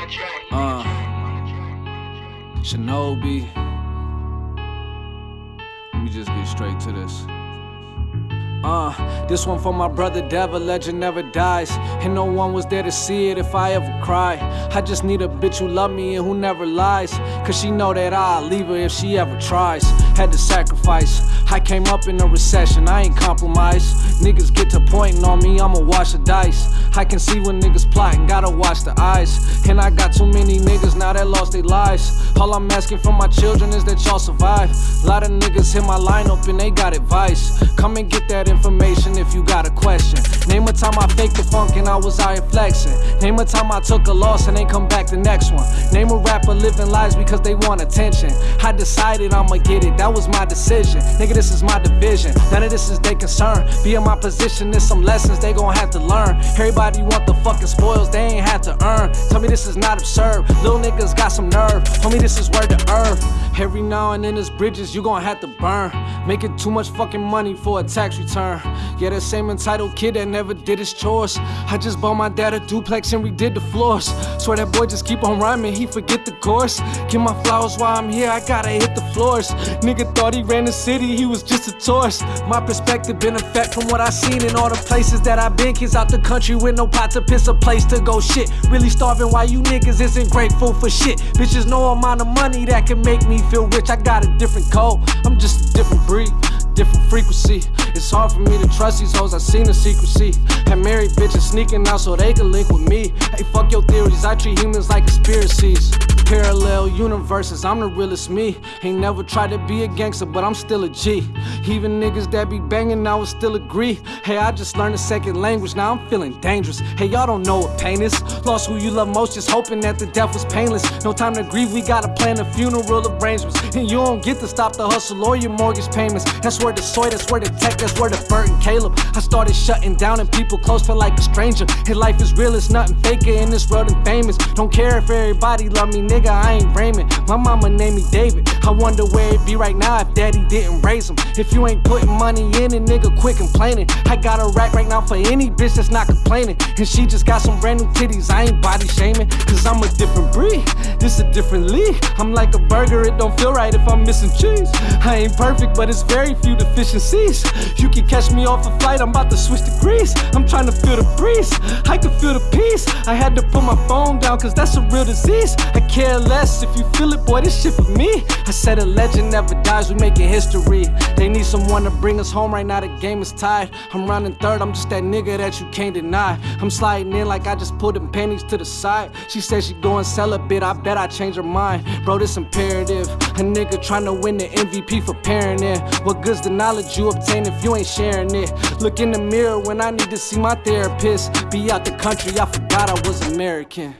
Uh, Shinobi. Let me just get straight to this. Uh, this one for my brother Devil, legend never dies. And no one was there to see it if I ever cry. I just need a bitch who love me and who never lies. Cause she know that I'll leave her if she ever tries. Had to sacrifice. I came up in a recession, I ain't compromised. Niggas get to pointing on me, I'ma wash the dice. I can see when niggas plotting, gotta watch the eyes. And I got too many niggas now that lost their lives. All I'm asking from my children is that y'all survive. A lot of niggas hit my lineup and they got advice. Come and get that information if you got a question. Name a time I faked the funk and I was out here flexing. Name a time I took a loss and they come back the next one. Name a rapper living lives because they want attention. I decided I'ma get it, that was my decision. Nigga, this is my division. None of this is their concern. Be in my position, there's some lessons they gon' have to learn. Everybody want the fucking spoils they ain't had to earn. Tell me this is not absurd. Little niggas got some nerve. Homie, this is word to earth. Every now and then there's bridges you gon' have to burn. Making too much fucking money for a tax return. Yeah, that same entitled kid that never did his chores. I just bought my dad a duplex and redid the floors. Swear that boy just keep on rhyming, he forget the course. Give my flowers while I'm here, I gotta hit the floors. Nigga thought he ran the city, he was just a tourist. My perspective been effect from what I seen in all the places that I've been. Kids out the country with no pot to piss, a place to go shit. Really starving while you niggas isn't grateful for shit. Bitches no amount of money that can make me feel rich. I got a different code, I'm just a different breed different frequency. It's hard for me to trust these hoes, I seen the secrecy. Had married bitches sneaking out so they could link with me. Hey, fuck your theories, I treat humans like conspiracies. Parallel universes, I'm the realest me. Ain't never tried to be a gangster, but I'm still a G. Even niggas that be banging, I would still agree. Hey, I just learned a second language, now I'm feeling dangerous. Hey, y'all don't know what pain is. Lost who you love most, just hoping that the death was painless. No time to grieve, we gotta plan a funeral arrangements. And you don't get to stop the hustle or your mortgage payments. That's where the soy, that's where the tech, that's where the Bert and Caleb. I started shutting down and people close feel like a stranger. Hey, life is real, it's nothing faker in this world and famous. Don't care if everybody love me, nigga, I ain't Raymond. My mama named me David. I wonder where it'd be right now if daddy didn't raise him. If you ain't putting money in it, nigga, quit complaining. I got a rack right now for any bitch that's not complaining. And she just got some brand new titties, I ain't body shaming. Cause I'm a different breed, this a different league. I'm like a burger, it don't feel right if I'm missing cheese. I ain't perfect, but it's very few deficiencies. You can catch me off a flight, I'm about to switch to degrees. I'm trying to feel the breeze, I can feel the peace. I had to put my phone down, cause that's a real disease. I care less if you feel it, boy, this shit for me. I said a legend never dies, we making history. They need someone to bring us home right now, the game is tied. I'm running third, I'm just that nigga that you can't deny. I'm sliding in like I just put them pennies to the side. She said she go and sell a bit, I bet I change her mind. Bro, this imperative. A nigga trying to win the MVP for parenting. What good's the knowledge you obtain if you ain't sharing it? Look in the mirror when I need to see my therapist. Be out the country, I forgot I was American.